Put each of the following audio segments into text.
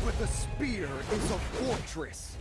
with a spear is a fortress.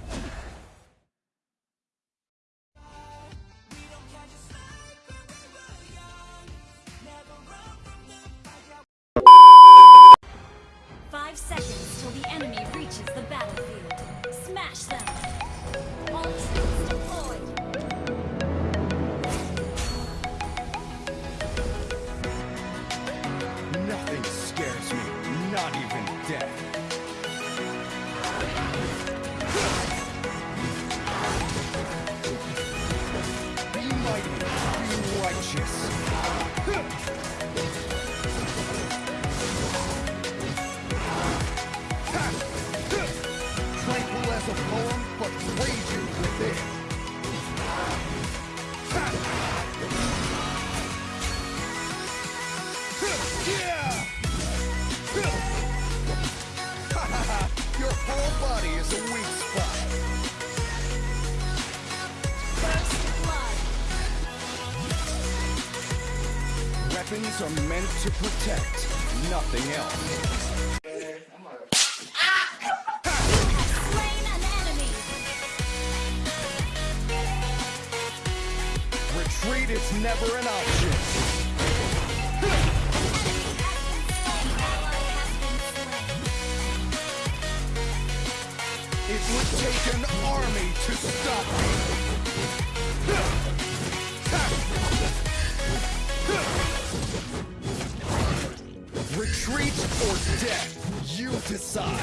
To protect, nothing else. Retreat is never an option. It would take an army to stop me. Retreat or death, you decide.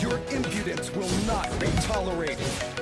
Your impudence will not be tolerated.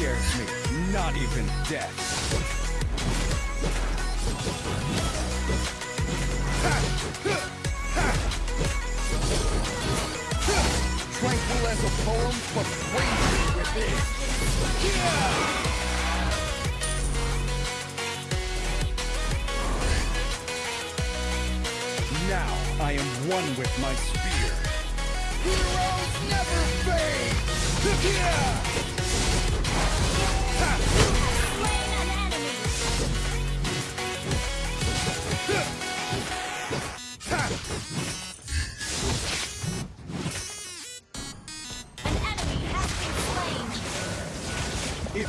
Scares me, not even death. Tranquil as a poem, but raging within. Yeah! Now I am one with my spear. Heroes never fade! Yeah!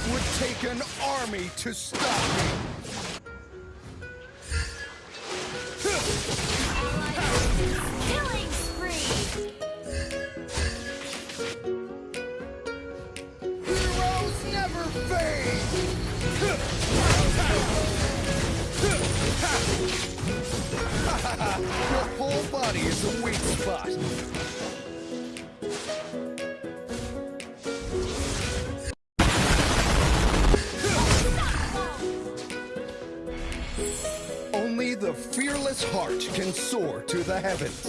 Would take an army to stop me. Killing spree! Heroes never fade! Your whole body is a weak spot. The fearless heart can soar to the heavens.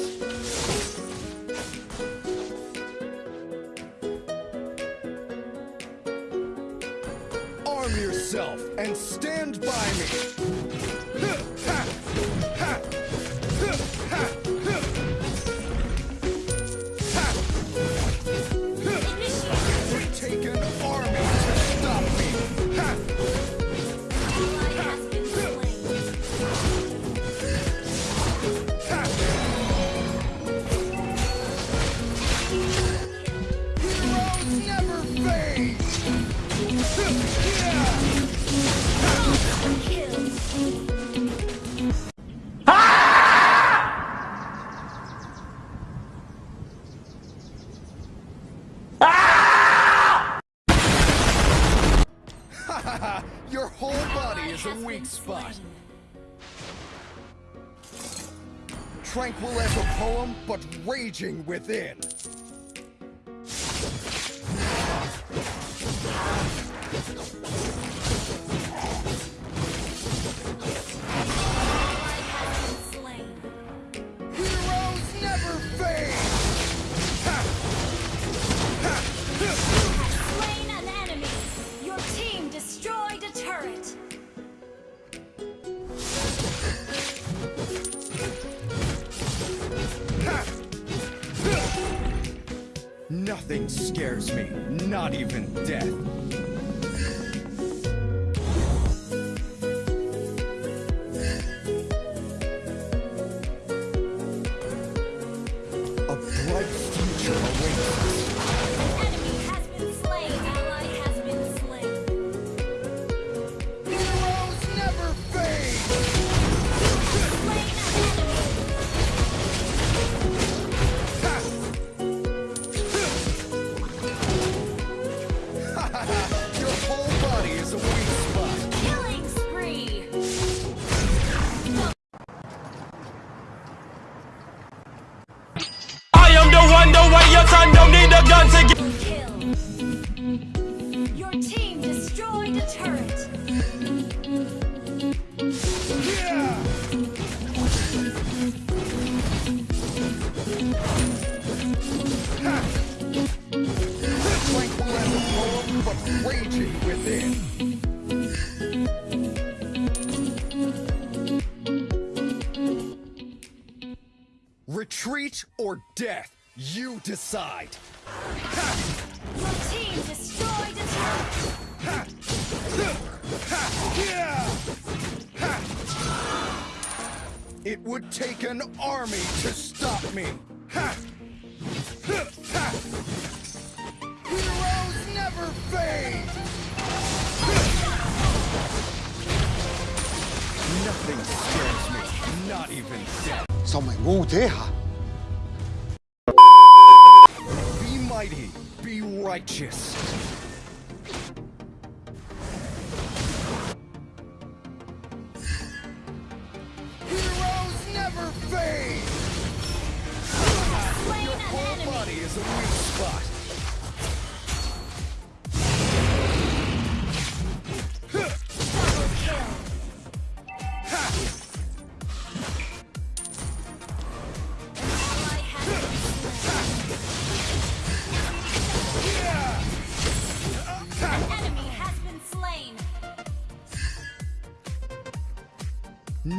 Arm yourself and stand by me. Weak spot. Tranquil as a poem, but raging within. Not even death. A bright future awaits us. Your son don't need a gun to get. Kill. Your team destroyed a turret. Yeah! Tranquil as a poem, but raging within. Retreat or death, you decide. Your team destroyed a turret. It would take an army to stop me. Ha! Ha! Heroes never fade! Nothing scares me, not even death. sao mày ngu thế hả righteous.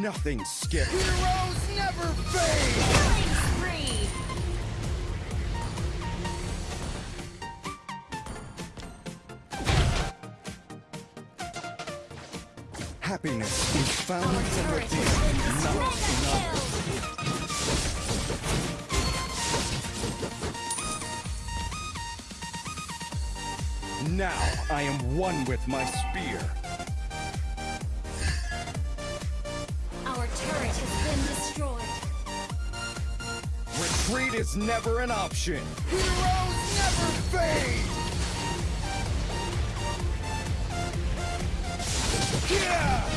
Nothing scares. Heroes never fade! Killing spree. Happiness is found Our from turret within, has been not in others. kill. Now I am one with my spear. Retreat is never an option. Heroes never fade! Yeah!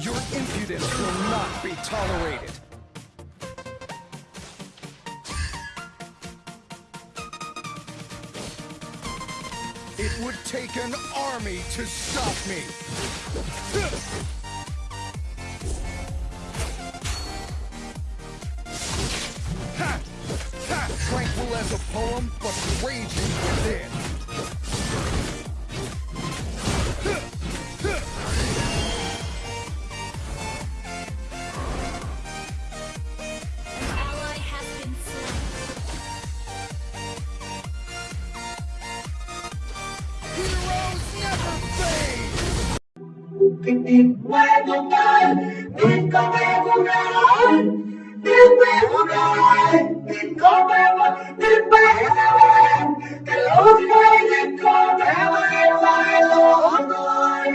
Your impudence will not be tolerated. It would take an army to stop me. Ha! Ha! Tranquil as a poem, but raging within. Tikuegunai, tikuegunai, tikuegunai, tikuegunai, tikuegunai, cái lối này thì có thể con lại lỗ tôi.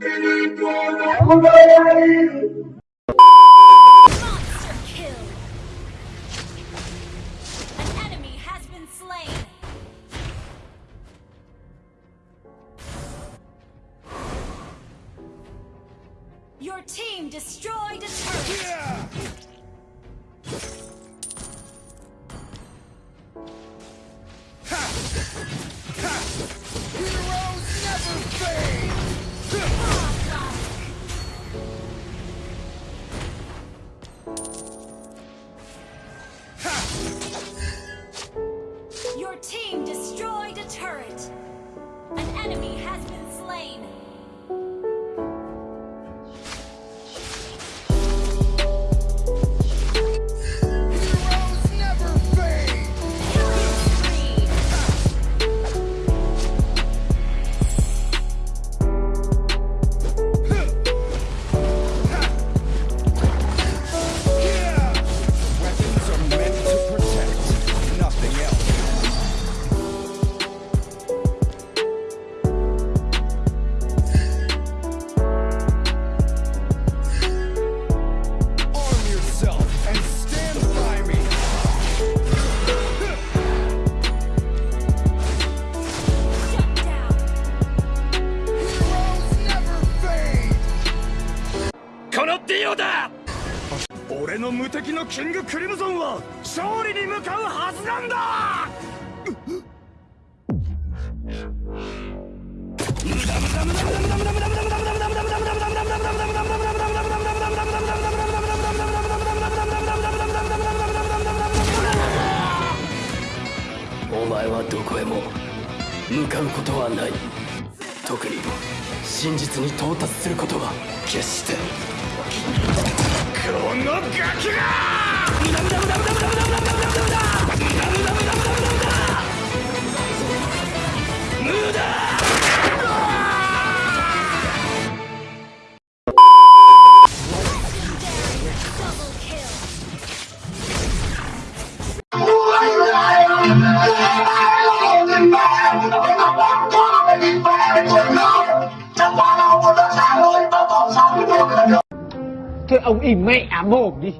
Cái đi tôi đã không đây. Never 敵のキングクリムゾンは勝利に向かうはずなんだ!お前はどこへも向かうことはない。特に真実に到達することは決して。のガキが ông im mẹ mồm đi.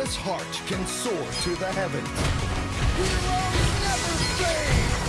Fearless heart can soar to the heavens. Never fade!